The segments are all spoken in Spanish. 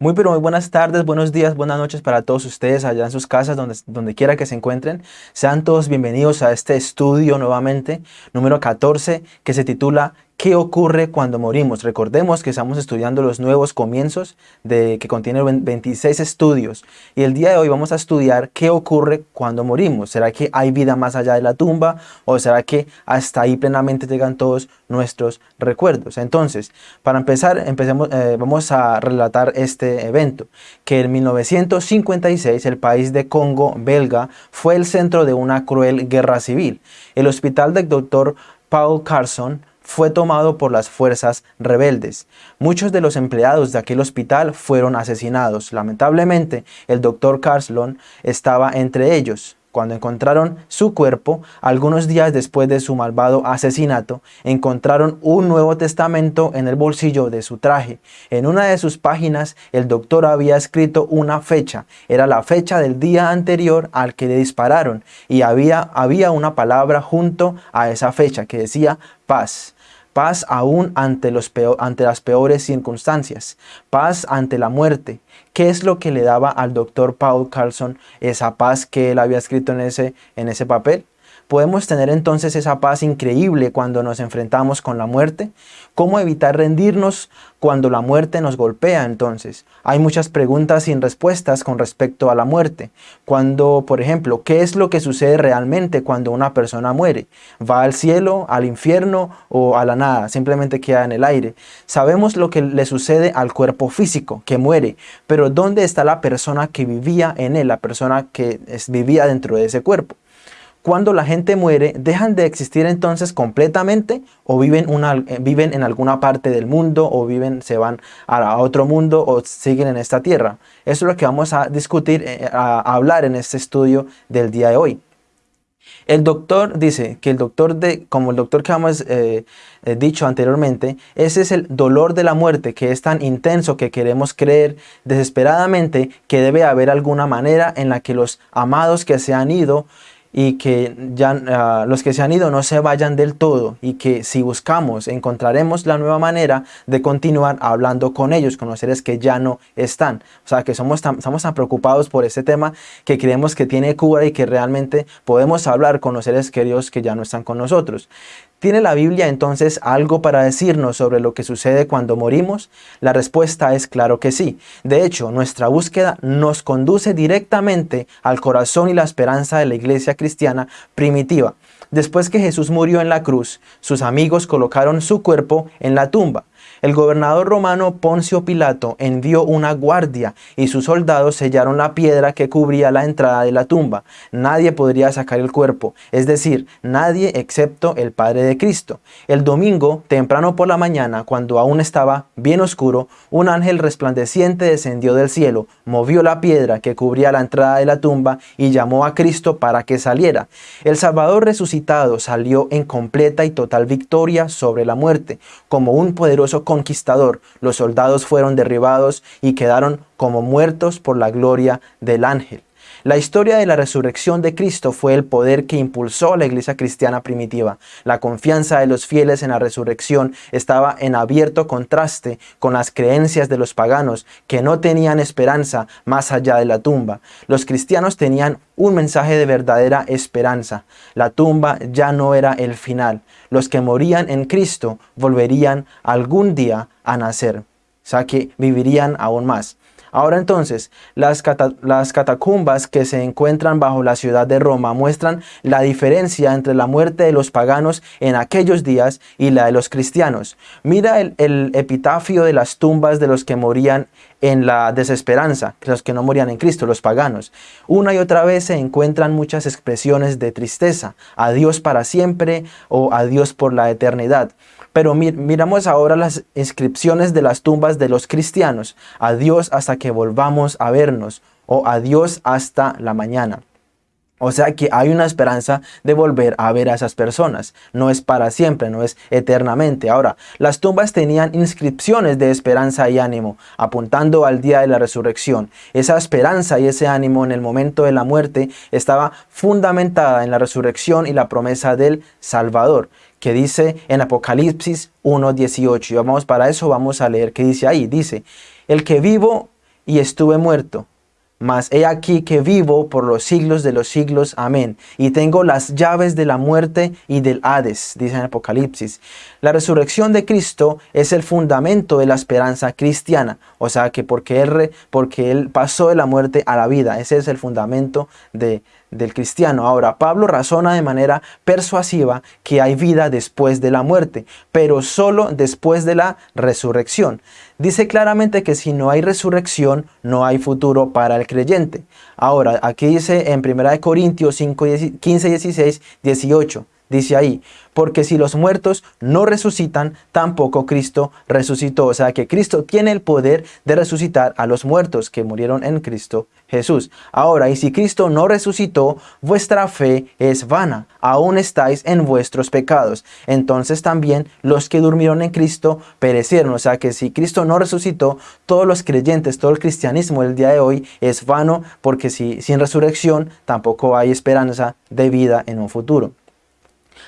Muy pero muy buenas tardes, buenos días, buenas noches para todos ustedes allá en sus casas, donde, donde quiera que se encuentren. Sean todos bienvenidos a este estudio nuevamente, número 14, que se titula ¿Qué ocurre cuando morimos? Recordemos que estamos estudiando los nuevos comienzos de, que contienen 26 estudios y el día de hoy vamos a estudiar qué ocurre cuando morimos. ¿Será que hay vida más allá de la tumba o será que hasta ahí plenamente llegan todos nuestros recuerdos? Entonces, para empezar, empecemos, eh, vamos a relatar este evento, que en 1956 el país de Congo belga fue el centro de una cruel guerra civil. El hospital del doctor Paul Carson fue tomado por las fuerzas rebeldes. Muchos de los empleados de aquel hospital fueron asesinados. Lamentablemente, el doctor Carslon estaba entre ellos. Cuando encontraron su cuerpo, algunos días después de su malvado asesinato, encontraron un Nuevo Testamento en el bolsillo de su traje. En una de sus páginas, el doctor había escrito una fecha. Era la fecha del día anterior al que le dispararon y había, había una palabra junto a esa fecha que decía paz paz aún ante, los ante las peores circunstancias, paz ante la muerte. ¿Qué es lo que le daba al doctor Paul Carlson esa paz que él había escrito en ese, en ese papel? ¿Podemos tener entonces esa paz increíble cuando nos enfrentamos con la muerte? ¿Cómo evitar rendirnos cuando la muerte nos golpea entonces? Hay muchas preguntas sin respuestas con respecto a la muerte. Cuando, por ejemplo, ¿qué es lo que sucede realmente cuando una persona muere? ¿Va al cielo, al infierno o a la nada? Simplemente queda en el aire. Sabemos lo que le sucede al cuerpo físico, que muere, pero ¿dónde está la persona que vivía en él, la persona que vivía dentro de ese cuerpo? Cuando la gente muere, ¿dejan de existir entonces completamente o viven, eh, viven en alguna parte del mundo o viven, se van a otro mundo o siguen en esta tierra? Eso es lo que vamos a discutir, eh, a, hablar en este estudio del día de hoy. El doctor dice que el doctor, de, como el doctor que hemos eh, dicho anteriormente, ese es el dolor de la muerte que es tan intenso que queremos creer desesperadamente que debe haber alguna manera en la que los amados que se han ido y que ya ah, los que se han ido no se vayan del todo y que si buscamos encontraremos la nueva manera de continuar hablando con ellos, con los seres que ya no están. O sea que somos tan, estamos tan preocupados por este tema que creemos que tiene cura y que realmente podemos hablar con los seres queridos que ya no están con nosotros. ¿Tiene la Biblia entonces algo para decirnos sobre lo que sucede cuando morimos? La respuesta es claro que sí. De hecho, nuestra búsqueda nos conduce directamente al corazón y la esperanza de la iglesia cristiana primitiva. Después que Jesús murió en la cruz, sus amigos colocaron su cuerpo en la tumba. El gobernador romano Poncio Pilato envió una guardia y sus soldados sellaron la piedra que cubría la entrada de la tumba. Nadie podría sacar el cuerpo, es decir, nadie excepto el Padre de Cristo. El domingo, temprano por la mañana, cuando aún estaba bien oscuro, un ángel resplandeciente descendió del cielo, movió la piedra que cubría la entrada de la tumba y llamó a Cristo para que saliera. El Salvador resucitado salió en completa y total victoria sobre la muerte, como un poderoso conquistador, los soldados fueron derribados y quedaron como muertos por la gloria del ángel. La historia de la resurrección de Cristo fue el poder que impulsó la iglesia cristiana primitiva. La confianza de los fieles en la resurrección estaba en abierto contraste con las creencias de los paganos que no tenían esperanza más allá de la tumba. Los cristianos tenían un mensaje de verdadera esperanza. La tumba ya no era el final. Los que morían en Cristo volverían algún día a nacer. O sea que vivirían aún más. Ahora entonces, las, catacumbas que se encuentran bajo la ciudad de Roma muestran la diferencia entre la muerte de los paganos en aquellos días y la de los cristianos. Mira el, el epitafio de las tumbas de los que morían en la desesperanza, los que no morían en Cristo, los paganos. Una y otra vez se encuentran muchas expresiones de tristeza, adiós para siempre o adiós por la eternidad. Pero miramos ahora las inscripciones de las tumbas de los cristianos. Adiós hasta que volvamos a vernos o adiós hasta la mañana. O sea que hay una esperanza de volver a ver a esas personas. No es para siempre, no es eternamente. Ahora, las tumbas tenían inscripciones de esperanza y ánimo, apuntando al día de la resurrección. Esa esperanza y ese ánimo en el momento de la muerte estaba fundamentada en la resurrección y la promesa del Salvador, que dice en Apocalipsis 1.18. Y vamos para eso, vamos a leer qué dice ahí. Dice, el que vivo y estuve muerto. Mas he aquí que vivo por los siglos de los siglos. Amén. Y tengo las llaves de la muerte y del Hades, dice en Apocalipsis. La resurrección de Cristo es el fundamento de la esperanza cristiana. O sea que porque Él, porque él pasó de la muerte a la vida. Ese es el fundamento de, del cristiano. Ahora, Pablo razona de manera persuasiva que hay vida después de la muerte, pero solo después de la resurrección. Dice claramente que si no hay resurrección, no hay futuro para el creyente. Ahora, aquí dice en 1 Corintios 5, 15, 16, 18, dice ahí, porque si los muertos no resucitan, tampoco Cristo resucitó. O sea que Cristo tiene el poder de resucitar a los muertos que murieron en Cristo Jesús. Ahora, y si Cristo no resucitó, vuestra fe es vana, aún estáis en vuestros pecados. Entonces también los que durmieron en Cristo perecieron. O sea que si Cristo no resucitó, todos los creyentes, todo el cristianismo del día de hoy es vano, porque si, sin resurrección tampoco hay esperanza de vida en un futuro.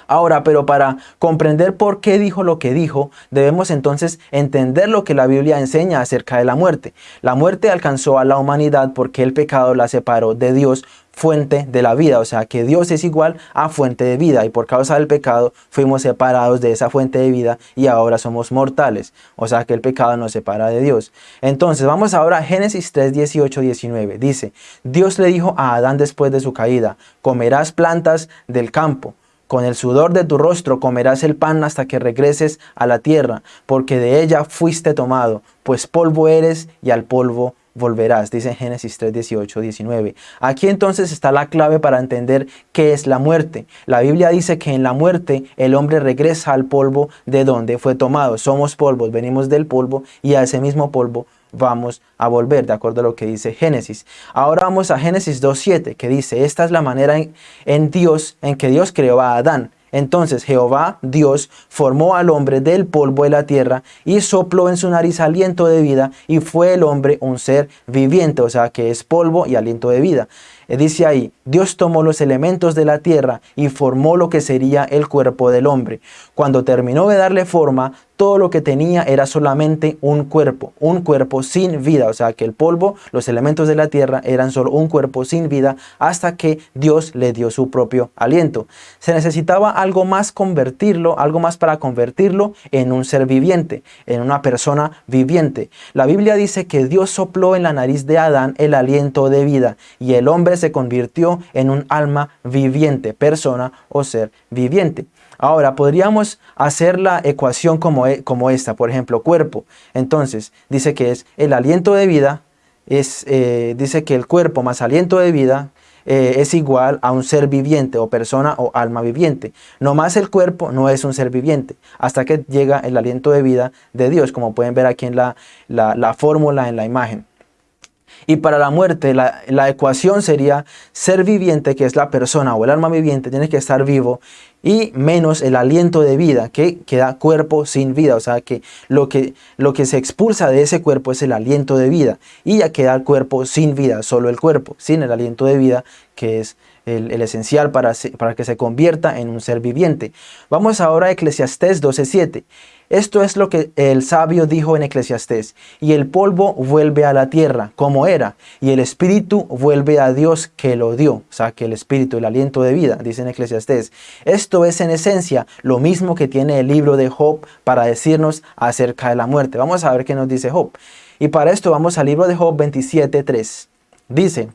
Ahora, pero para comprender por qué dijo lo que dijo, debemos entonces entender lo que la Biblia enseña acerca de la muerte. La muerte alcanzó a la humanidad porque el pecado la separó de Dios, fuente de la vida, o sea que Dios es igual a fuente de vida y por causa del pecado fuimos separados de esa fuente de vida y ahora somos mortales, o sea que el pecado nos separa de Dios. Entonces vamos ahora a Génesis 3, 18, 19, dice, Dios le dijo a Adán después de su caída, comerás plantas del campo, con el sudor de tu rostro comerás el pan hasta que regreses a la tierra, porque de ella fuiste tomado, pues polvo eres y al polvo volverás, dice Génesis 3, 18, 19. Aquí entonces está la clave para entender qué es la muerte. La Biblia dice que en la muerte el hombre regresa al polvo de donde fue tomado. Somos polvos, venimos del polvo y a ese mismo polvo vamos a volver, de acuerdo a lo que dice Génesis. Ahora vamos a Génesis 2.7, que dice, esta es la manera en, Dios, en que Dios creó a Adán. Entonces Jehová, Dios, formó al hombre del polvo de la tierra y sopló en su nariz aliento de vida y fue el hombre un ser viviente, o sea que es polvo y aliento de vida. Eh, dice ahí, Dios tomó los elementos de la tierra y formó lo que sería el cuerpo del hombre. Cuando terminó de darle forma, todo lo que tenía era solamente un cuerpo, un cuerpo sin vida. O sea que el polvo, los elementos de la tierra eran solo un cuerpo sin vida hasta que Dios le dio su propio aliento. Se necesitaba algo más convertirlo, algo más para convertirlo en un ser viviente, en una persona viviente. La Biblia dice que Dios sopló en la nariz de Adán el aliento de vida y el hombre se convirtió en un alma viviente, persona o ser viviente. Ahora, podríamos hacer la ecuación como, e, como esta, por ejemplo, cuerpo. Entonces, dice que es el aliento de vida, es, eh, dice que el cuerpo más aliento de vida eh, es igual a un ser viviente o persona o alma viviente. No más el cuerpo no es un ser viviente, hasta que llega el aliento de vida de Dios, como pueden ver aquí en la, la fórmula, en la imagen. Y para la muerte, la, ecuación sería ser viviente, que es la persona o el alma viviente, tiene que estar vivo, y menos el aliento de vida, que queda cuerpo sin vida. O sea que lo, que lo que se expulsa de ese cuerpo es el aliento de vida. Y ya queda el cuerpo sin vida, solo el cuerpo, sin el aliento de vida, que es el, esencial para, para que se convierta en un ser viviente. Vamos ahora a Eclesiastés 12.7. Esto es lo que el sabio dijo en Eclesiastés, y el polvo vuelve a la tierra como era, y el espíritu vuelve a Dios que lo dio, o sea que el espíritu, el aliento de vida, dice en Eclesiastés. Esto es en esencia lo mismo que tiene el libro de Job para decirnos acerca de la muerte. Vamos a ver qué nos dice Job. Y para esto vamos al libro de Job 27.3. Dice,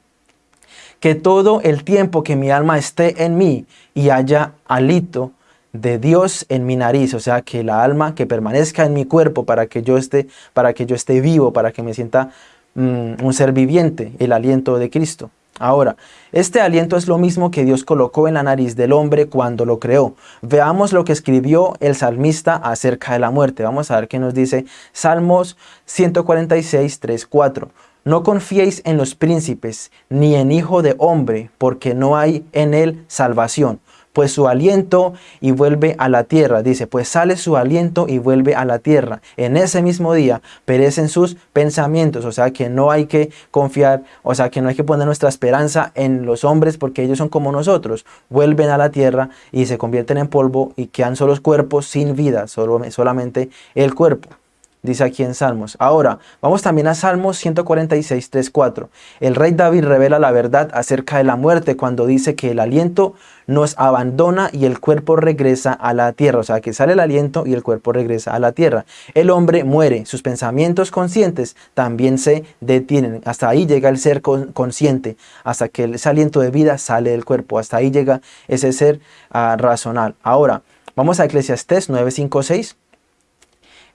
que todo el tiempo que mi alma esté en mí y haya alito, de Dios en mi nariz, o sea, que la alma que permanezca en mi cuerpo para que yo esté, para que yo esté vivo, para que me sienta mm, un ser viviente, el aliento de Cristo. Ahora, este aliento es lo mismo que Dios colocó en la nariz del hombre cuando lo creó. Veamos lo que escribió el salmista acerca de la muerte. Vamos a ver qué nos dice Salmos 146, 3, 4. No confiéis en los príncipes, ni en hijo de hombre, porque no hay en él salvación pues su aliento y vuelve a la tierra. Dice, pues sale su aliento y vuelve a la tierra. En ese mismo día perecen sus pensamientos, o sea que no hay que confiar, o sea que no hay que poner nuestra esperanza en los hombres porque ellos son como nosotros. Vuelven a la tierra y se convierten en polvo y quedan solos cuerpos sin vida, solo, solamente el cuerpo. Dice aquí en Salmos. Ahora, vamos también a Salmos 146, 3, 4. El rey David revela la verdad acerca de la muerte cuando dice que el aliento nos abandona y el cuerpo regresa a la tierra. O sea, que sale el aliento y el cuerpo regresa a la tierra. El hombre muere, sus pensamientos conscientes también se detienen. Hasta ahí llega el ser consciente, hasta que ese aliento de vida sale del cuerpo. Hasta ahí llega ese ser uh, racional. Ahora, vamos a Eclesiastés 9, 5, 6.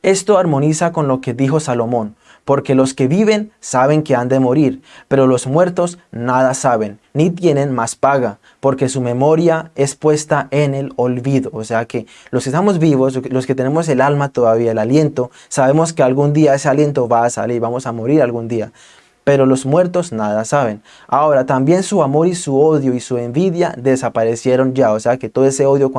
Esto armoniza con lo que dijo Salomón, porque los que viven saben que han de morir, pero los muertos nada saben, ni tienen más paga, porque su memoria es puesta en el olvido. O sea que los que estamos vivos, los que tenemos el alma todavía, el aliento, sabemos que algún día ese aliento va a salir, vamos a morir algún día pero los muertos nada saben. Ahora, también su amor y su odio y su envidia desaparecieron ya, o sea que todo ese odio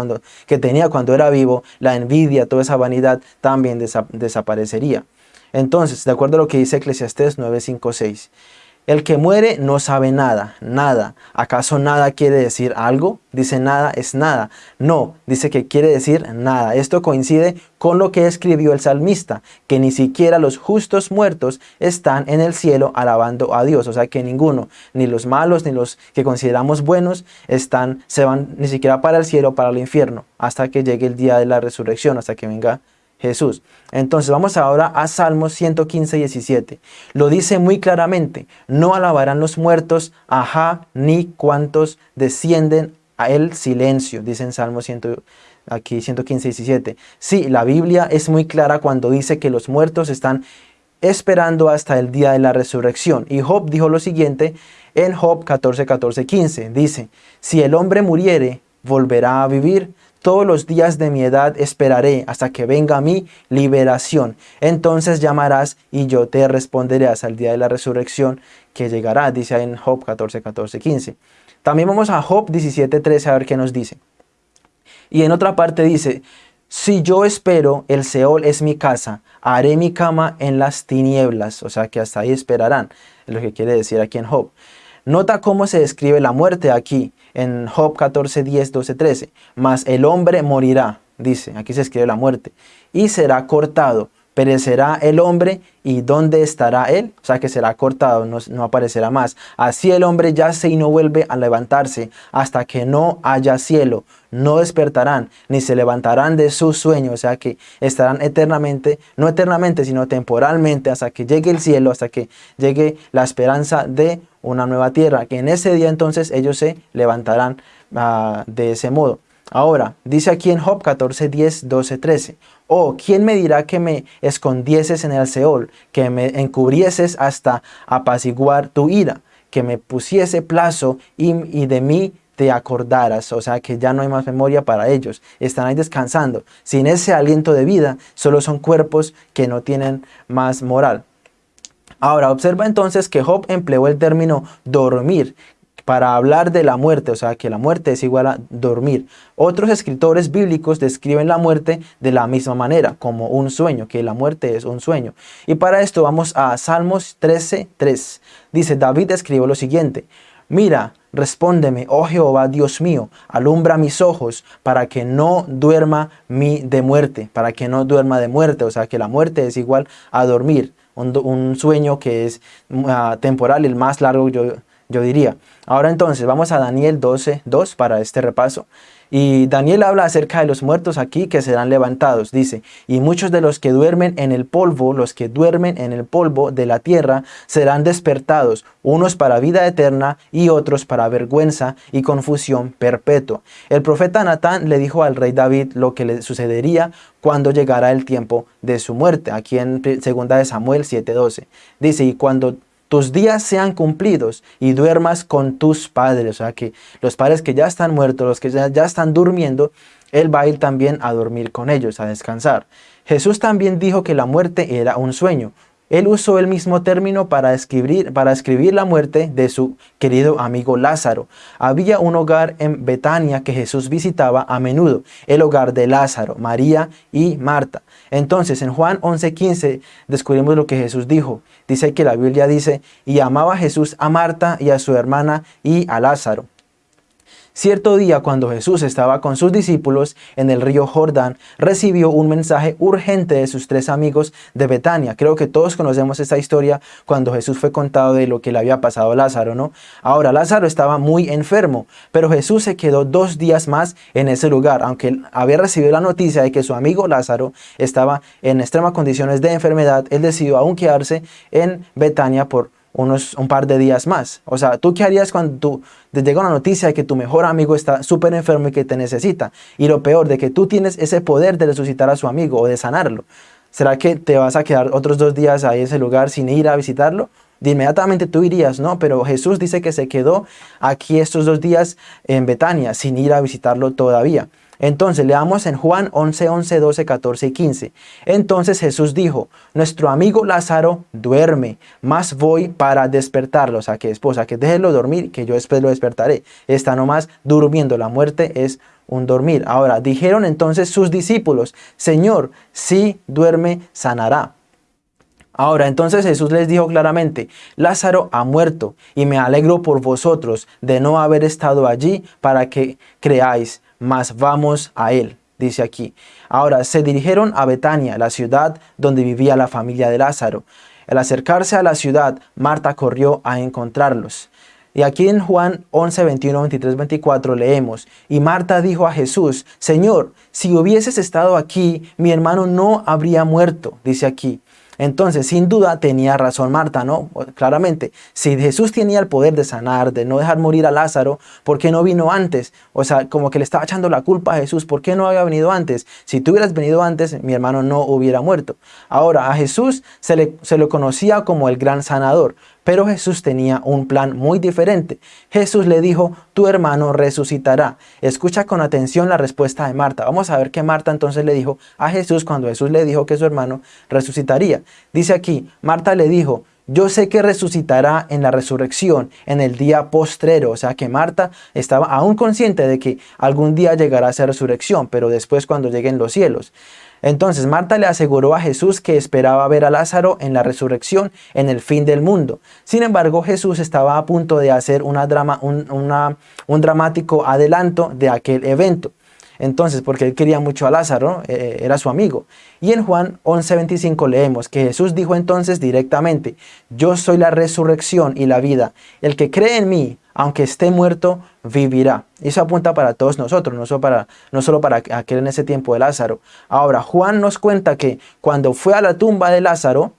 que tenía cuando era vivo, la envidia, toda esa vanidad también desaparecería. Entonces, de acuerdo a lo que dice Eclesiastés 9.5.6, el que muere no sabe nada, nada. ¿Acaso nada quiere decir algo? Dice nada es nada. No, dice que quiere decir nada. Esto coincide con lo que escribió el salmista, que ni siquiera los justos muertos están en el cielo alabando a Dios. O sea que ninguno, ni los malos, ni los que consideramos buenos, están, se van ni siquiera para el cielo, para el infierno, hasta que llegue el día de la resurrección, hasta que venga Jesús. Entonces vamos ahora a Salmos 115, 17. Lo dice muy claramente, no alabarán los muertos, ajá, ni cuantos descienden a el silencio, dice en Salmos 100, aquí 115, 17. Sí, la Biblia es muy clara cuando dice que los muertos están esperando hasta el día de la resurrección. Y Job dijo lo siguiente en Job 14, 14, 15. Dice, si el hombre muriere, volverá a vivir. Todos los días de mi edad esperaré hasta que venga mi liberación. Entonces llamarás y yo te responderé hasta el día de la resurrección que llegará, dice en Job 14, 14, 15. También vamos a Job 17, 13 a ver qué nos dice. Y en otra parte dice, si yo espero, el Seol es mi casa, haré mi cama en las tinieblas. O sea que hasta ahí esperarán, es lo que quiere decir aquí en Job. Nota cómo se describe la muerte aquí en Job 14, 10, 12, 13. Mas el hombre morirá, dice, aquí se escribe la muerte, y será cortado. Perecerá el hombre y ¿dónde estará él? O sea que será cortado, no, no, aparecerá más. Así el hombre yace y no vuelve a levantarse hasta que no haya cielo. No despertarán ni se levantarán de su sueño. O sea que estarán eternamente, no eternamente, sino temporalmente hasta que llegue el cielo, hasta que llegue la esperanza de una nueva tierra, que en ese día entonces ellos se levantarán uh, de ese modo. Ahora, dice aquí en Job 14, 10, 12, 13. Oh, ¿quién me dirá que me escondieses en el Seol, que me encubrieses hasta apaciguar tu ira, que me pusiese plazo y, y de mí te acordaras, o sea que ya no hay más memoria para ellos, están ahí descansando. Sin ese aliento de vida, solo son cuerpos que no tienen más moral. Ahora, observa entonces que Job empleó el término dormir para hablar de la muerte, o sea que la muerte es igual a dormir. Otros escritores bíblicos describen la muerte de la misma manera, como un sueño, que la muerte es un sueño. Y para esto vamos a Salmos 13, 3. Dice, David escribió lo siguiente, Mira, respóndeme, oh Jehová, Dios mío, alumbra mis ojos para que no duerma mi de muerte, para que no duerma de muerte, o sea que la muerte es igual a dormir un, sueño que es uh, temporal, el más largo yo, yo diría. Ahora entonces vamos a Daniel 12, 2 para este repaso. Y Daniel habla acerca de los muertos aquí que serán levantados. Dice, y muchos de los que duermen en el polvo, los que duermen en el polvo de la tierra, serán despertados, unos para vida eterna y otros para vergüenza y confusión perpetua. El profeta Natán le dijo al rey David lo que le sucedería cuando llegara el tiempo de su muerte. Aquí en 2 de Samuel 7.12. Dice, y cuando tus días sean cumplidos y duermas con tus padres. O sea que los padres que ya están muertos, los que ya, están durmiendo, Él va a ir también a dormir con ellos, a descansar. Jesús también dijo que la muerte era un sueño. Él usó el mismo término para escribir, para escribir la muerte de su querido amigo Lázaro. Había un hogar en Betania que Jesús visitaba a menudo, el hogar de Lázaro, María y Marta. Entonces en Juan 11.15 descubrimos lo que Jesús dijo. Dice que la Biblia dice, y amaba Jesús a Marta y a su hermana y a Lázaro. Cierto día cuando Jesús estaba con sus discípulos en el río Jordán, recibió un mensaje urgente de sus tres amigos de Betania. Creo que todos conocemos esta historia cuando Jesús fue contado de lo que le había pasado a Lázaro, ¿no? Ahora, Lázaro estaba muy enfermo, pero Jesús se quedó dos días más en ese lugar, aunque había recibido la noticia de que su amigo Lázaro estaba en extremas condiciones de enfermedad, él decidió aún quedarse en Betania por unos, un par de días más. O sea, ¿tú qué harías cuando tú, te llega una noticia de que tu mejor amigo está súper enfermo y que te necesita? Y lo peor, de que tú tienes ese poder de resucitar a su amigo o de sanarlo. ¿Será que te vas a quedar otros dos días ahí en ese lugar sin ir a visitarlo? De inmediatamente tú irías, ¿no? Pero Jesús dice que se quedó aquí estos dos días en Betania sin ir a visitarlo todavía. Entonces leamos en Juan 11, 11, 12, 14 y 15. Entonces Jesús dijo, nuestro amigo Lázaro duerme, mas voy para despertarlo. O sea, que esposa, que déjelo dormir, que yo después lo despertaré. Está nomás durmiendo, la muerte es un dormir. Ahora, dijeron entonces sus discípulos, Señor, si duerme, sanará. Ahora, entonces Jesús les dijo claramente, Lázaro ha muerto y me alegro por vosotros de no haber estado allí para que creáis mas vamos a él, dice aquí. Ahora, se dirigieron a Betania, la ciudad donde vivía la familia de Lázaro. Al acercarse a la ciudad, Marta corrió a encontrarlos. Y aquí en Juan 11, 21, 23, 24 leemos, Y Marta dijo a Jesús, Señor, si hubieses estado aquí, mi hermano no habría muerto, dice aquí. Entonces, sin duda tenía razón Marta, ¿no? Claramente, si Jesús tenía el poder de sanar, de no dejar morir a Lázaro, ¿por qué no vino antes? O sea, como que le estaba echando la culpa a Jesús, ¿por qué no había venido antes? Si tú hubieras venido antes, mi hermano no hubiera muerto. Ahora, a Jesús se le, se le conocía como el gran sanador, pero Jesús tenía un plan muy diferente. Jesús le dijo, tu hermano resucitará. Escucha con atención la respuesta de Marta. Vamos a ver qué Marta entonces le dijo a Jesús cuando Jesús le dijo que su hermano resucitaría. Dice aquí, Marta le dijo, yo sé que resucitará en la resurrección, en el día postrero. O sea que Marta estaba aún consciente de que algún día llegará esa resurrección, pero después cuando lleguen los cielos. Entonces Marta le aseguró a Jesús que esperaba ver a Lázaro en la resurrección en el fin del mundo. Sin embargo, Jesús estaba a punto de hacer una drama, un, un dramático adelanto de aquel evento. Entonces, porque él quería mucho a Lázaro, eh, era su amigo. Y en Juan 11:25 leemos que Jesús dijo entonces directamente, yo soy la resurrección y la vida. El que cree en mí, aunque esté muerto, vivirá. Y eso apunta para todos nosotros, no solo para, no solo para aquel en ese tiempo de Lázaro. Ahora, Juan nos cuenta que cuando fue a la tumba de Lázaro,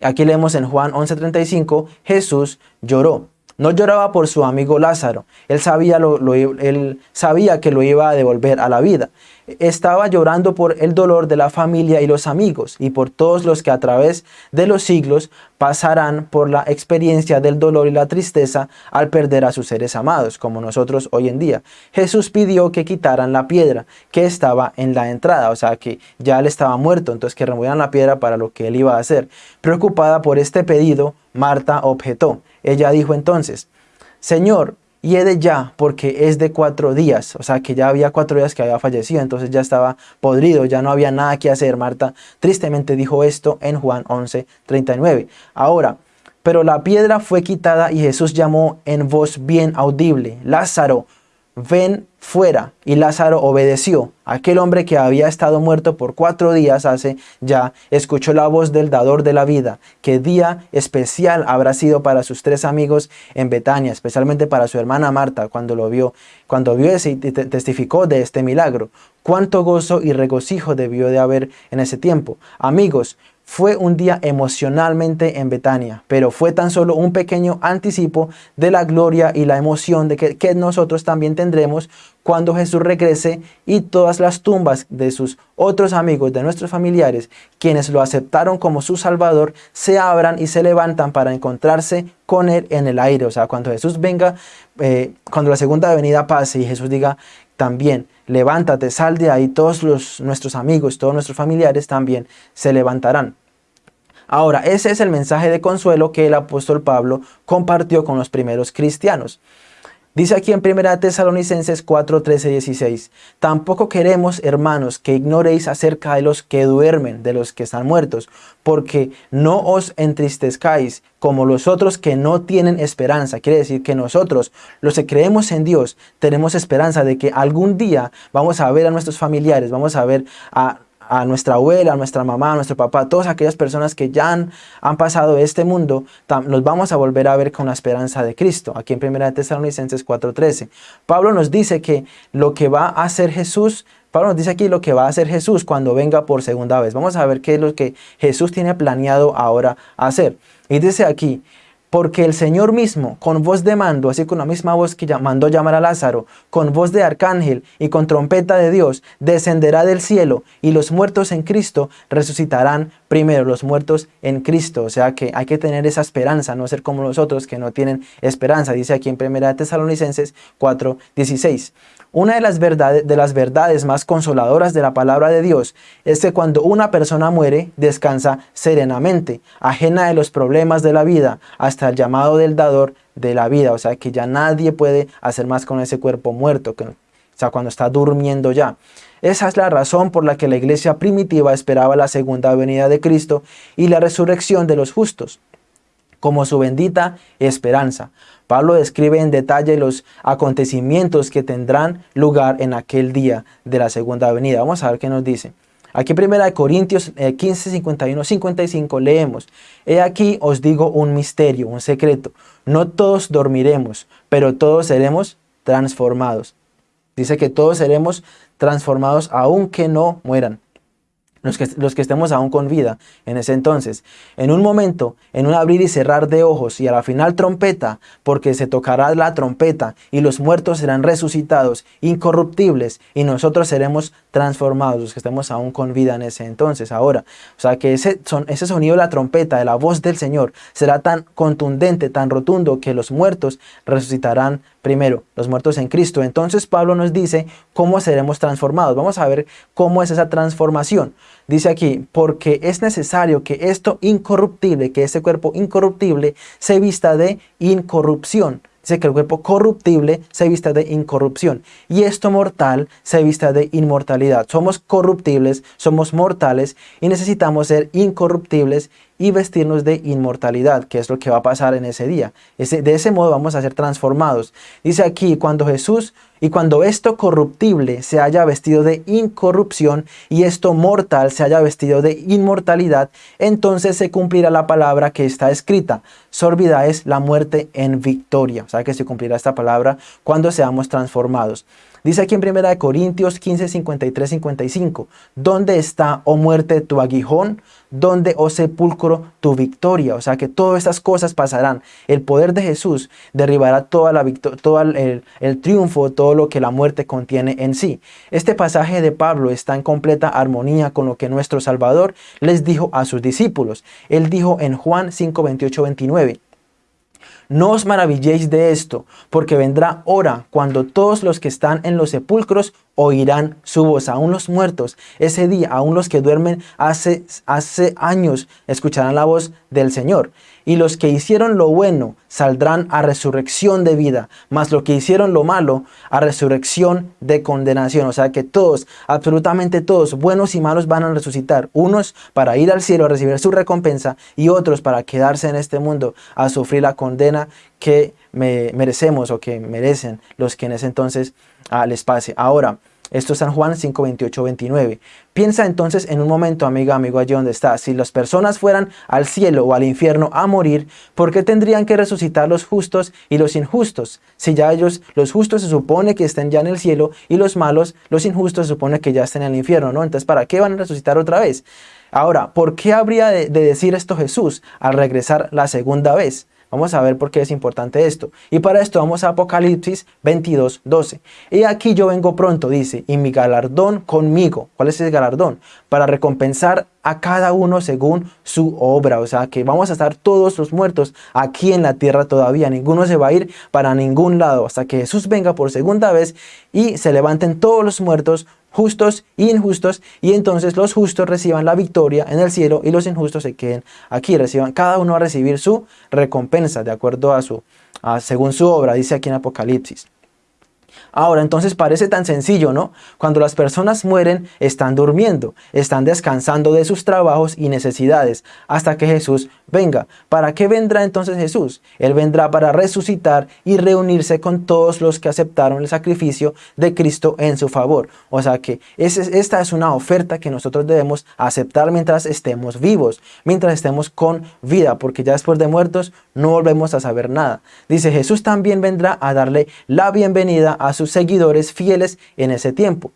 aquí leemos en Juan 11:35, Jesús lloró. No lloraba por su amigo Lázaro, él sabía, lo, él sabía que lo iba a devolver a la vida. Estaba llorando por el dolor de la familia y los amigos y por todos los que a través de los siglos pasarán por la experiencia del dolor y la tristeza al perder a sus seres amados, como nosotros hoy en día. Jesús pidió que quitaran la piedra que estaba en la entrada, o sea que ya él estaba muerto, entonces que removieran la piedra para lo que él iba a hacer. Preocupada por este pedido, Marta objetó. Ella dijo entonces, Señor, de ya, porque es de cuatro días, o sea que ya había cuatro días que había fallecido, entonces ya estaba podrido, ya no había nada que hacer. Marta tristemente dijo esto en Juan 11, 39. Ahora, pero la piedra fue quitada y Jesús llamó en voz bien audible, Lázaro, ven fuera. Y Lázaro obedeció. Aquel hombre que había estado muerto por cuatro días hace ya, escuchó la voz del dador de la vida. Qué día especial habrá sido para sus tres amigos en Betania, especialmente para su hermana Marta cuando lo vio, cuando vio ese y testificó de este milagro. Cuánto gozo y regocijo debió de haber en ese tiempo. Amigos, fue un día emocionalmente en Betania, pero fue tan solo un pequeño anticipo de la gloria y la emoción de que, nosotros también tendremos cuando Jesús regrese y todas las tumbas de sus otros amigos, de nuestros familiares, quienes lo aceptaron como su Salvador, se abran y se levantan para encontrarse con Él en el aire. O sea, cuando Jesús venga, eh, cuando la segunda venida pase y Jesús diga también, levántate, sal de ahí, todos los, nuestros amigos, todos nuestros familiares también se levantarán. Ahora, ese es el mensaje de consuelo que el apóstol Pablo compartió con los primeros cristianos. Dice aquí en 1 Tesalonicenses 4, 13, 16, Tampoco queremos, hermanos, que ignoréis acerca de los que duermen, de los que están muertos, porque no os entristezcáis como los otros que no tienen esperanza. Quiere decir que nosotros, los que creemos en Dios, tenemos esperanza de que algún día vamos a ver a nuestros familiares, vamos a ver a a nuestra abuela, a nuestra mamá, a nuestro papá, todas aquellas personas que ya han, han pasado este mundo, nos vamos a volver a ver con la esperanza de Cristo. Aquí en 1 Tesalonicenses 4.13. Pablo nos dice que lo que va a hacer Jesús Pablo nos dice aquí lo que va a hacer Jesús cuando venga por segunda vez. Vamos a ver qué es lo que Jesús tiene planeado ahora hacer. Y dice aquí, porque el Señor mismo, con voz de mando, así con la misma voz que mandó llamar a Lázaro, con voz de arcángel y con trompeta de Dios, descenderá del cielo y los muertos en Cristo resucitarán primero, los muertos en Cristo. O sea que hay que tener esa esperanza, no ser como los otros que no tienen esperanza. Dice aquí en 1 Tesalonicenses 4, 16. Una de las, verdades, de las verdades más consoladoras de la palabra de Dios es que cuando una persona muere, descansa serenamente, ajena de los problemas de la vida, hasta el llamado del dador de la vida. O sea, que ya nadie puede hacer más con ese cuerpo muerto, que, o sea, cuando está durmiendo ya. Esa es la razón por la que la iglesia primitiva esperaba la segunda venida de Cristo y la resurrección de los justos como su bendita esperanza. Pablo describe en detalle los acontecimientos que tendrán lugar en aquel día de la segunda venida. Vamos a ver qué nos dice. Aquí en 1 Corintios 15, 51, 55 leemos, He aquí os digo un misterio, un secreto. No todos dormiremos, pero todos seremos transformados. Dice que todos seremos transformados aunque no mueran los que, los que estemos aún con vida en ese entonces. En un momento, en un abrir y cerrar de ojos y a la final trompeta, porque se tocará la trompeta y los muertos serán resucitados, incorruptibles, y nosotros seremos transformados, los que estemos aún con vida en ese entonces, ahora. O sea que ese, son, ese sonido de la trompeta, de la voz del Señor, será tan contundente, tan rotundo, que los muertos resucitarán primero, los muertos en Cristo. Entonces Pablo nos dice cómo seremos transformados. Vamos a ver cómo es esa transformación. Dice aquí, porque es necesario que esto incorruptible, que ese cuerpo incorruptible, se vista de incorrupción. Dice que el cuerpo corruptible se vista de incorrupción y esto mortal se vista de inmortalidad. Somos corruptibles, somos mortales y necesitamos ser incorruptibles y vestirnos de inmortalidad, que es lo que va a pasar en ese día. de ese modo vamos a ser transformados. Dice aquí, cuando Jesús y cuando esto corruptible se haya vestido de incorrupción y esto mortal se haya vestido de inmortalidad, entonces se cumplirá la palabra que está escrita. Sorbida es la muerte en victoria. O sea que se cumplirá esta palabra cuando seamos transformados. Dice aquí en 1 Corintios 15, 53, 55, ¿Dónde está, oh muerte, tu aguijón? ¿Dónde, oh sepulcro, tu victoria? O sea que todas estas cosas pasarán. El poder de Jesús derribará toda la todo el, el triunfo, todo lo que la muerte contiene en sí. Este pasaje de Pablo está en completa armonía con lo que nuestro Salvador les dijo a sus discípulos. Él dijo en Juan 5, 28, 29, no os maravilléis de esto, porque vendrá hora cuando todos los que están en los sepulcros oirán su voz, aún los muertos, ese día, aún los que duermen hace, hace años, escucharán la voz del Señor. Y los que hicieron lo bueno saldrán a resurrección de vida, mas los que hicieron lo malo a resurrección de condenación. O sea que todos, absolutamente todos, buenos y malos van a resucitar. Unos para ir al cielo a recibir su recompensa y otros para quedarse en este mundo a sufrir la condena que merecemos o que merecen los que en ese entonces al espacio. Ahora, esto es San Juan 5, 28, 29. Piensa entonces en un momento, amiga, amigo, allí donde estás. Si las personas fueran al cielo o al infierno a morir, ¿por qué tendrían que resucitar los justos y los injustos? Si ya ellos, los justos se supone que estén ya en el cielo y los malos, los injustos se supone que ya estén en el infierno, ¿no? Entonces, ¿para qué van a resucitar otra vez? Ahora, ¿por qué habría de decir esto Jesús al regresar la segunda vez? Vamos a ver por qué es importante esto. Y para esto vamos a Apocalipsis 22, 12. Y aquí yo vengo pronto, dice, y mi galardón conmigo. ¿Cuál es ese galardón? Para recompensar a cada uno según su obra. O sea que vamos a estar todos los muertos aquí en la tierra todavía. Ninguno se va a ir para ningún lado hasta que Jesús venga por segunda vez y se levanten todos los muertos justos e injustos, y entonces los justos reciban la victoria en el cielo y los injustos se queden aquí, reciban, cada uno a recibir su recompensa de acuerdo a su, según su obra, dice aquí en Apocalipsis. Ahora, entonces parece tan sencillo, ¿no? Cuando las personas mueren, están durmiendo, están descansando de sus trabajos y necesidades, hasta que Jesús venga. ¿Para qué vendrá entonces Jesús? Él vendrá para resucitar y reunirse con todos los que aceptaron el sacrificio de Cristo en su favor. O sea que esta es una oferta que nosotros debemos aceptar mientras estemos vivos, mientras estemos con vida, porque ya después de muertos no volvemos a saber nada. Dice, Jesús también vendrá a darle la bienvenida a sus seguidores fieles en ese tiempo.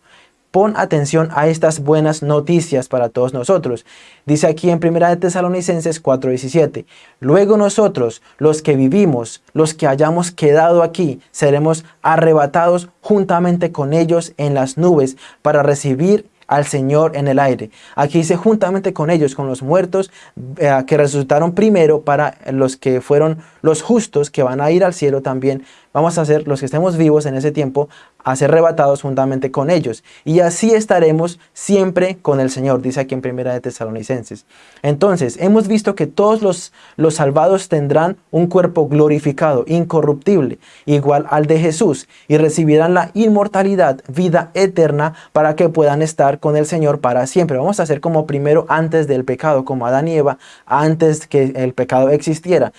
Pon atención a estas buenas noticias para todos nosotros. Dice aquí en 1 de Tesalonicenses 4:17, Luego nosotros, los que vivimos, los que hayamos quedado aquí, seremos arrebatados juntamente con ellos en las nubes para recibir al Señor en el aire. Aquí dice juntamente con ellos, con los muertos eh, que resucitaron primero para los que fueron los justos que van a ir al cielo también. Vamos a ser los que estemos vivos en ese tiempo, a ser arrebatados juntamente con ellos. Y así estaremos siempre con el Señor, dice aquí en Primera de Tesalonicenses. Entonces, hemos visto que todos los, los salvados tendrán un cuerpo glorificado, incorruptible, igual al de Jesús, y recibirán la inmortalidad, vida eterna, para que puedan estar con el Señor para siempre. Vamos a ser como primero antes del pecado, como Adán y Eva, antes que el pecado existiera,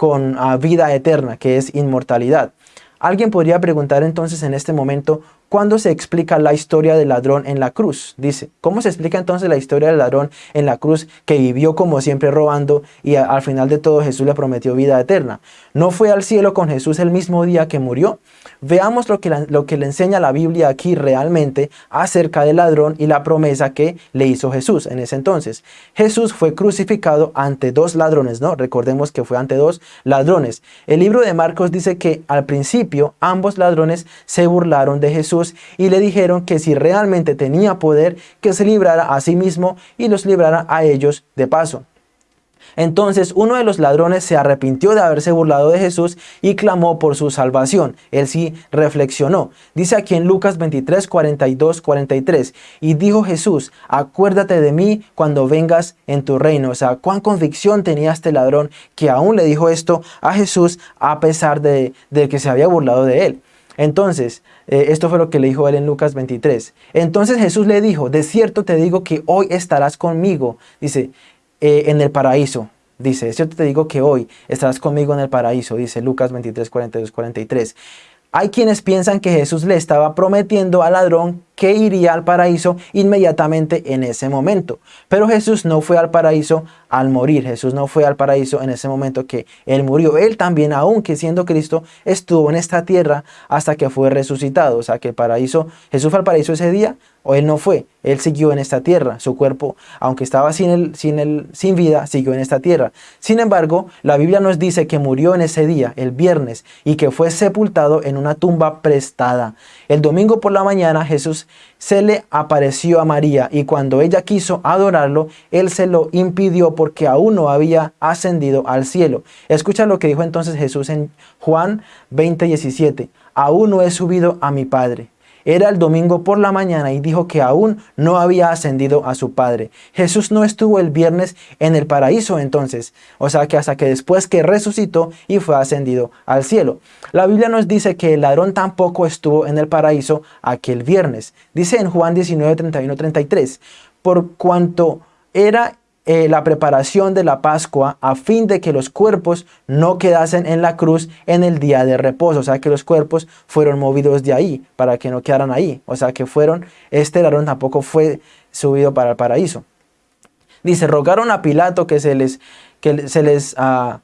con ah, vida eterna, que es inmortalidad. Alguien podría preguntar entonces en este momento, ¿cuándo se explica la historia del ladrón en la cruz? Dice, ¿cómo se explica entonces la historia del ladrón en la cruz que vivió como siempre robando y al final de todo Jesús le prometió vida eterna? ¿No fue al cielo con Jesús el mismo día que murió? Veamos lo que, lo que le enseña la Biblia aquí realmente acerca del ladrón y la promesa que le hizo Jesús en ese entonces. Jesús fue crucificado ante dos ladrones, ¿no? Recordemos que fue ante dos ladrones. El libro de Marcos dice que al principio ambos ladrones se burlaron de Jesús y le dijeron que si realmente tenía poder, que se librara a sí mismo y los librara a ellos de paso. Entonces uno de los ladrones se arrepintió de haberse burlado de Jesús y clamó por su salvación. Él sí reflexionó. Dice aquí en Lucas 23, 42, 43. Y dijo Jesús, acuérdate de mí cuando vengas en tu reino. O sea, cuán convicción tenía este ladrón que aún le dijo esto a Jesús a pesar de, que se había burlado de él. Entonces, eh, esto fue lo que le dijo él en Lucas 23. Entonces Jesús le dijo, de cierto te digo que hoy estarás conmigo. Dice, eh, en el paraíso. Dice, cierto te digo que hoy estarás conmigo en el paraíso, dice Lucas 23, 42, 43. Hay quienes piensan que Jesús le estaba prometiendo al ladrón que iría al paraíso inmediatamente en ese momento. Pero Jesús no fue al paraíso al morir. Jesús no fue al paraíso en ese momento que Él murió. Él también, aunque siendo Cristo, estuvo en esta tierra hasta que fue resucitado. O sea que el paraíso, Jesús fue al paraíso ese día o Él no fue. Él siguió en esta tierra. Su cuerpo, aunque estaba sin, el, sin, sin vida, siguió en esta tierra. Sin embargo, la Biblia nos dice que murió en ese día, el viernes, y que fue sepultado en una tumba prestada. El domingo por la mañana Jesús se le apareció a María y cuando ella quiso adorarlo, él se lo impidió porque aún no había ascendido al cielo. Escucha lo que dijo entonces Jesús en Juan 20:17. Aún no he subido a mi Padre era el domingo por la mañana y dijo que aún no había ascendido a su Padre. Jesús no estuvo el viernes en el paraíso entonces, o sea que hasta que después que resucitó y fue ascendido al cielo. La Biblia nos dice que el ladrón tampoco estuvo en el paraíso aquel viernes. Dice en Juan 19, 31, 33, por cuanto era eh, la preparación de la Pascua a fin de que los cuerpos no quedasen en la cruz en el día de reposo. O sea, que los cuerpos fueron movidos de ahí para que no quedaran ahí. O sea, que fueron, este ladrón tampoco fue subido para el paraíso. Dice, rogaron a Pilato que se les, que se les, uh,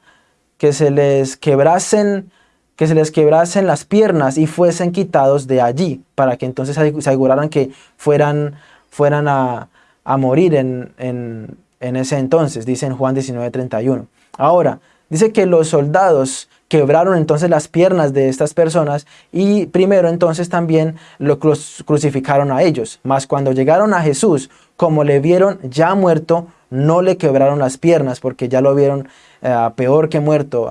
que se les quebrasen que se les quebrasen las piernas y fuesen quitados de allí, para que entonces se aseguraran que fueran, fueran a, a morir en, en, en ese entonces, dice en Juan 19:31. Ahora, dice que los soldados quebraron entonces las piernas de estas personas y primero entonces también lo crucificaron a ellos. Mas cuando llegaron a Jesús, como le vieron ya muerto, no le quebraron las piernas porque ya lo vieron eh, peor que muerto,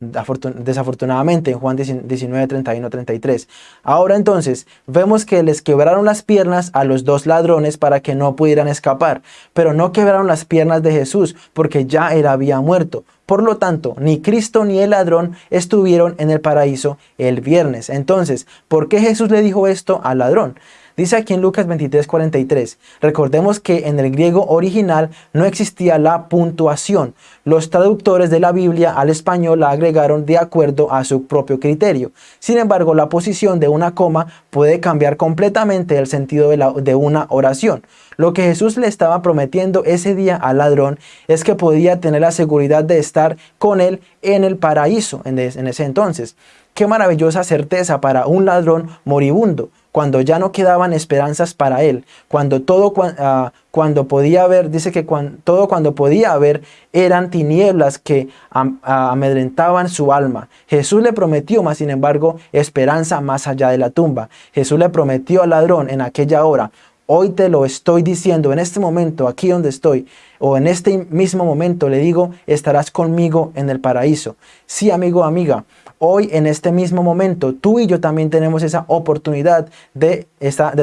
desafortunadamente en Juan 19, 31, 33. Ahora entonces, vemos que les quebraron las piernas a los dos ladrones para que no pudieran escapar, pero no quebraron las piernas de Jesús porque ya él había muerto. Por lo tanto, ni Cristo ni el ladrón estuvieron en el paraíso el viernes. Entonces, ¿por qué Jesús le dijo esto al ladrón? Dice aquí en Lucas 23, 43, recordemos que en el griego original no existía la puntuación. Los traductores de la Biblia al español la agregaron de acuerdo a su propio criterio. Sin embargo, la posición de una coma puede cambiar completamente el sentido de, de una oración. Lo que Jesús le estaba prometiendo ese día al ladrón es que podía tener la seguridad de estar con él en el paraíso en, ese entonces. Qué maravillosa certeza para un ladrón moribundo cuando ya no quedaban esperanzas para él, cuando todo uh, cuando podía haber, dice que todo cuando podía haber eran tinieblas que amedrentaban su alma. Jesús le prometió, más sin embargo, esperanza más allá de la tumba. Jesús le prometió al ladrón en aquella hora, hoy te lo estoy diciendo, en este momento, aquí donde estoy, o en este mismo momento le digo, estarás conmigo en el paraíso. Sí, amigo, amiga, hoy en este mismo momento, tú y yo también tenemos esa oportunidad de,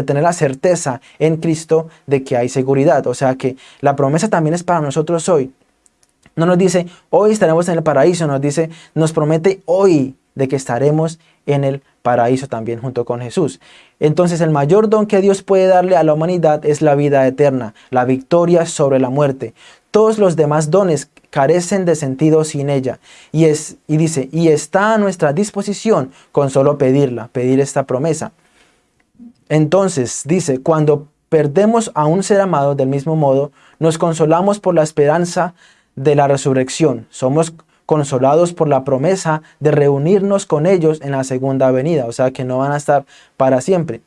tener la certeza en Cristo de que hay seguridad. O sea que la promesa también es para nosotros hoy. No nos dice, hoy estaremos en el paraíso, nos dice, nos promete hoy de que estaremos en el paraíso también junto con Jesús. Entonces el mayor don que Dios puede darle a la humanidad es la vida eterna, la victoria sobre la muerte. Todos los demás dones carecen de sentido sin ella. Y, es, y dice, y está a nuestra disposición con solo pedirla, pedir esta promesa. Entonces dice, cuando perdemos a un ser amado del mismo modo, nos consolamos por la esperanza de la resurrección. Somos consolados por la promesa de reunirnos con ellos en la segunda venida, o sea que no van a estar para siempre.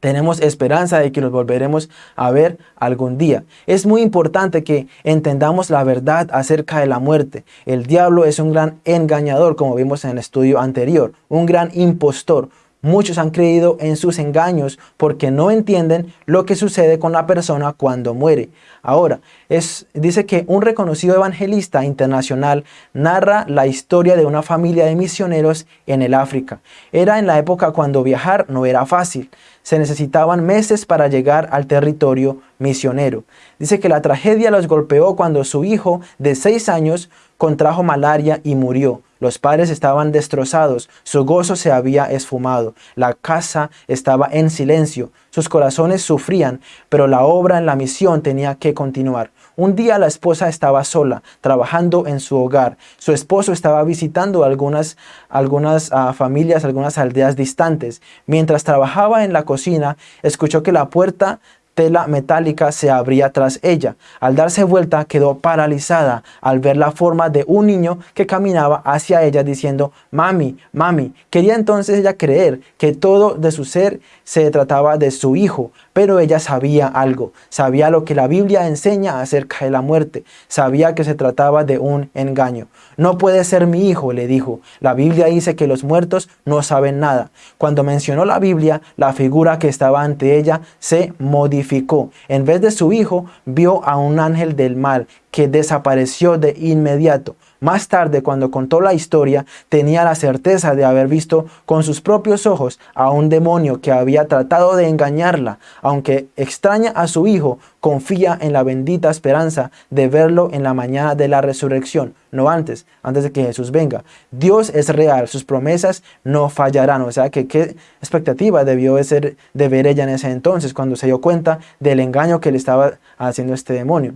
Tenemos esperanza de que los volveremos a ver algún día. Es muy importante que entendamos la verdad acerca de la muerte. El diablo es un gran engañador, como vimos en el estudio anterior, un gran impostor, Muchos han creído en sus engaños porque no entienden lo que sucede con la persona cuando muere. Ahora, es, dice que un reconocido evangelista internacional narra la historia de una familia de misioneros en el África. Era en la época cuando viajar no era fácil. Se necesitaban meses para llegar al territorio misionero. Dice que la tragedia los golpeó cuando su hijo de seis años contrajo malaria y murió. Los padres estaban destrozados, su gozo se había esfumado, la casa estaba en silencio, sus corazones sufrían, pero la obra en la misión tenía que continuar. Un día la esposa estaba sola, trabajando en su hogar. Su esposo estaba visitando algunas, algunas ah, familias, algunas aldeas distantes. Mientras trabajaba en la cocina, escuchó que la puerta tela metálica se abría tras ella. Al darse vuelta quedó paralizada al ver la forma de un niño que caminaba hacia ella diciendo, mami, mami. Quería entonces ella creer que todo de su ser se trataba de su hijo, pero ella sabía algo, sabía lo que la Biblia enseña acerca de la muerte, sabía que se trataba de un engaño. No puede ser mi hijo, le dijo. La Biblia dice que los muertos no saben nada. Cuando mencionó la Biblia, la figura que estaba ante ella se modificó. En vez de su hijo, vio a un ángel del mal que desapareció de inmediato. Más tarde, cuando contó la historia, tenía la certeza de haber visto con sus propios ojos a un demonio que había tratado de engañarla. Aunque extraña a su hijo, confía en la bendita esperanza de verlo en la mañana de la resurrección, no antes, antes de que Jesús venga. Dios es real, sus promesas no fallarán. O sea, que qué expectativa debió de, ser, de ver ella en ese entonces, cuando se dio cuenta del engaño que le estaba haciendo este demonio.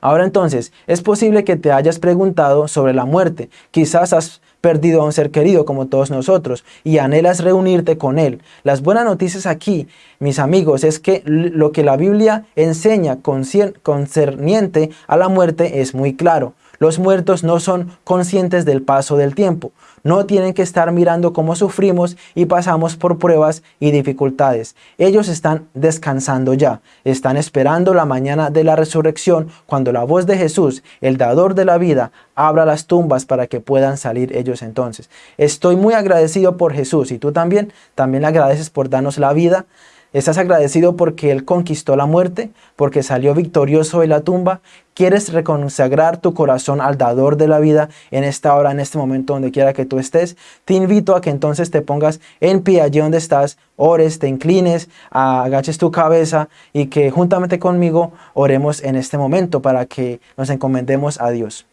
Ahora entonces, es posible que te hayas preguntado sobre la muerte. Quizás has perdido a un ser querido como todos nosotros y anhelas reunirte con él. Las buenas noticias aquí, mis amigos, es que lo que la Biblia enseña concerniente a la muerte es muy claro. Los muertos no son conscientes del paso del tiempo. No tienen que estar mirando cómo sufrimos y pasamos por pruebas y dificultades. Ellos están descansando ya. Están esperando la mañana de la resurrección cuando la voz de Jesús, el dador de la vida, abra las tumbas para que puedan salir ellos entonces. Estoy muy agradecido por Jesús y tú también, también agradeces por darnos la vida ¿Estás agradecido porque Él conquistó la muerte? ¿Porque salió victorioso de la tumba? ¿Quieres reconsagrar tu corazón al dador de la vida en esta hora, en este momento, donde quiera que tú estés? Te invito a que entonces te pongas en pie allí donde estás, ores, te inclines, agaches tu cabeza y que juntamente conmigo oremos en este momento para que nos encomendemos a Dios.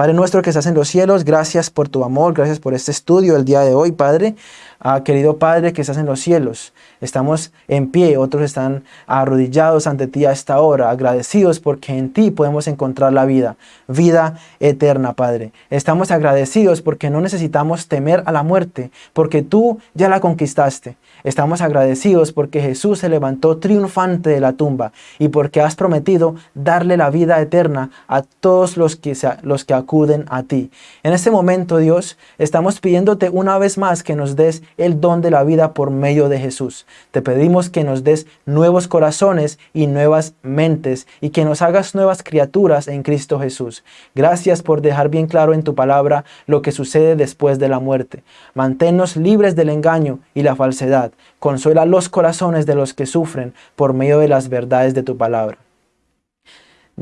Padre nuestro que estás en los cielos, gracias por tu amor, gracias por este estudio el día de hoy, Padre. Ah, querido Padre que estás en los cielos, estamos en pie, otros están arrodillados ante ti a esta hora, agradecidos porque en ti podemos encontrar la vida, vida eterna, Padre. Estamos agradecidos porque no necesitamos temer a la muerte, porque tú ya la conquistaste. Estamos agradecidos porque Jesús se levantó triunfante de la tumba y porque has prometido darle la vida eterna a todos los que, los que acuden a ti. En este momento, Dios, estamos pidiéndote una vez más que nos des el don de la vida por medio de Jesús. Te pedimos que nos des nuevos corazones y nuevas mentes y que nos hagas nuevas criaturas en Cristo Jesús. Gracias por dejar bien claro en tu palabra lo que sucede después de la muerte. Manténnos libres del engaño y la falsedad. Consuela los corazones de los que sufren por medio de las verdades de tu palabra.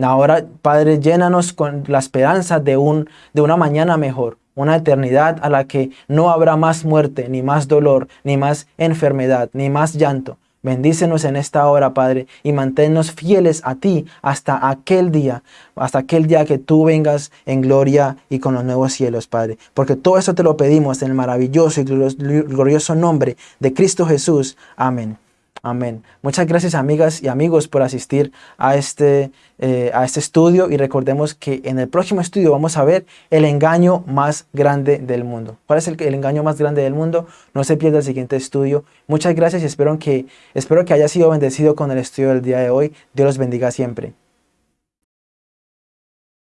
Ahora, Padre, llénanos con la esperanza de, un, de una mañana mejor, una eternidad a la que no habrá más muerte, ni más dolor, ni más enfermedad, ni más llanto. Bendícenos en esta hora, Padre, y manténnos fieles a ti hasta aquel día, hasta aquel día que tú vengas en gloria y con los nuevos cielos, Padre. Porque todo eso te lo pedimos en el maravilloso y glorioso nombre de Cristo Jesús. Amén. Amén. Muchas gracias amigas y amigos por asistir a este, eh, a este estudio y recordemos que en el próximo estudio vamos a ver el engaño más grande del mundo. ¿Cuál es el, el engaño más grande del mundo? No se pierda el siguiente estudio. Muchas gracias y espero que, espero que haya sido bendecido con el estudio del día de hoy. Dios los bendiga siempre.